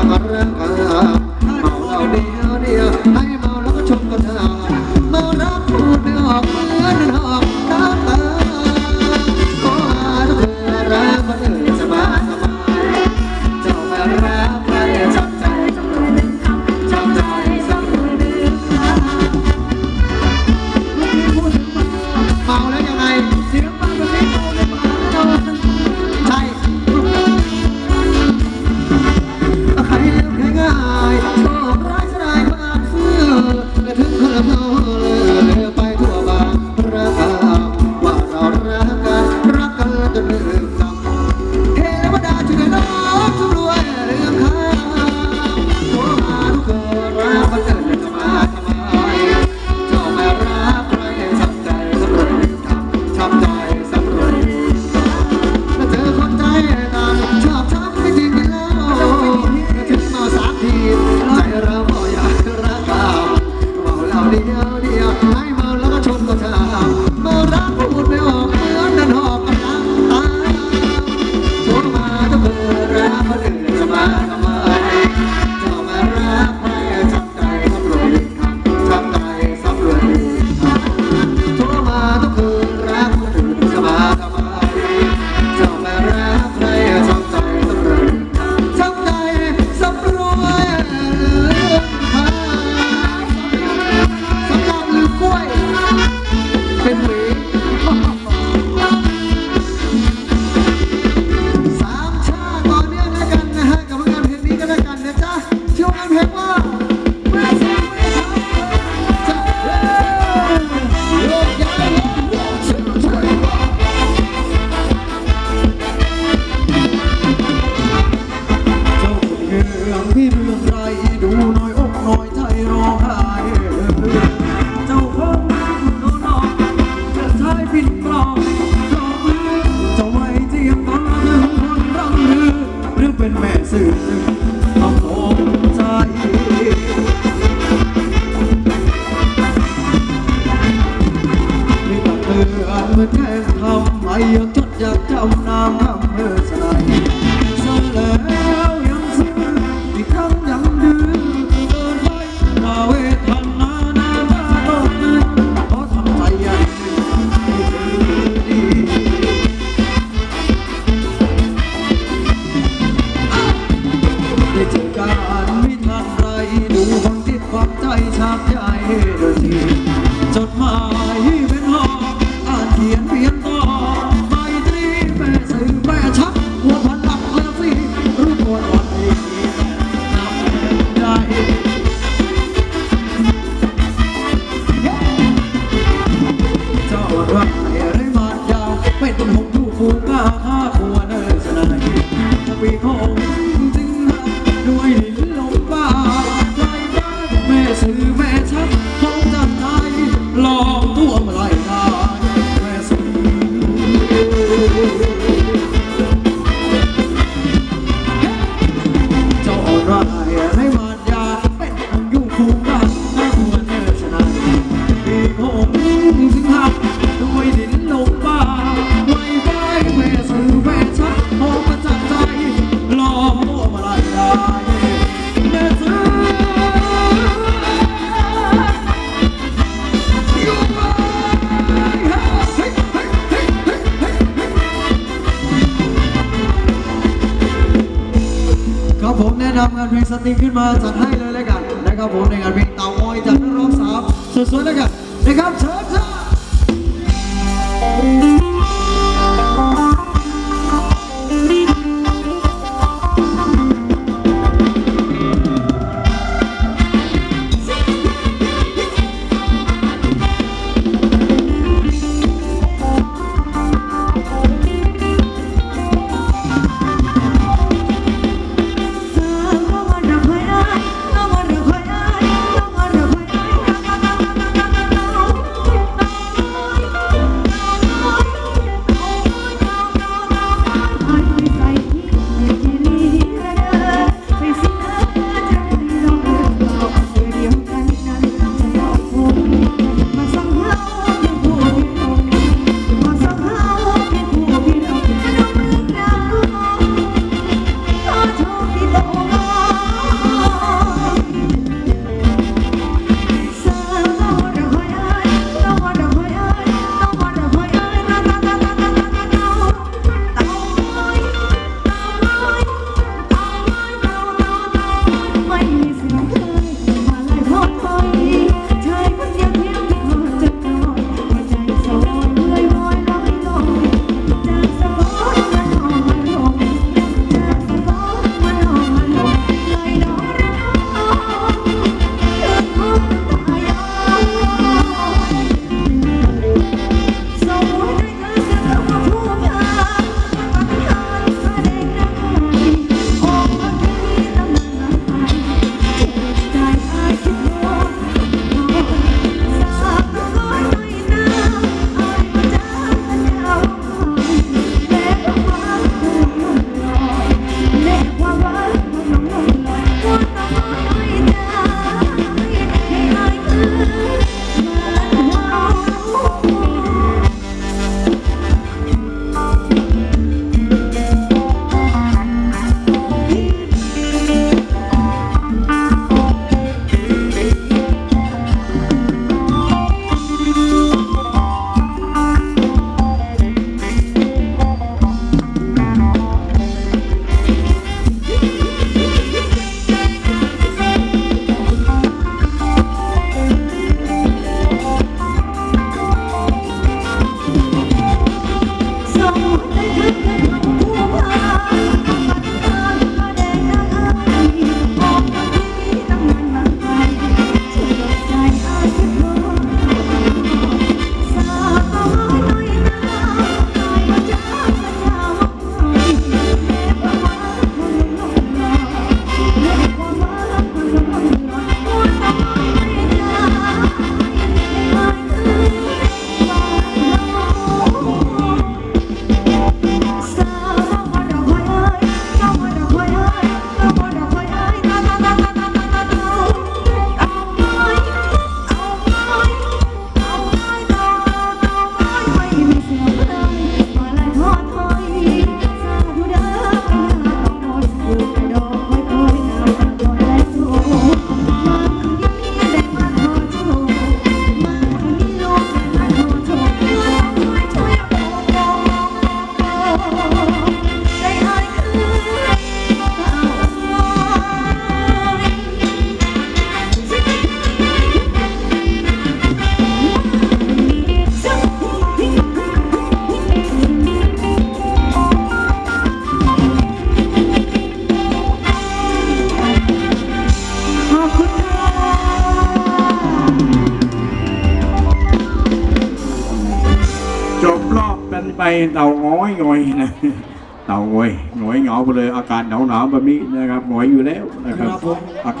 ah ah ah មិនហេមធំហើយយើងជត់យ៉ាងចំណាំហំមើលស្រី ครับงานเพลงสตรีขึ้นมาจัดให้เลยแล้วกันนะครับผมในงานเพลงเต่าอ้อยจากนักร้องสาวสวยๆแล้วกันนะครับเชิญ ไปเต่าง้อยงอยนะเต่าง้อยงอยเหงาไปเลยอากาศหนาวหนาวๆแบบนี้นะครับงอยอยู่แล้วนะครับครับผมอากาศ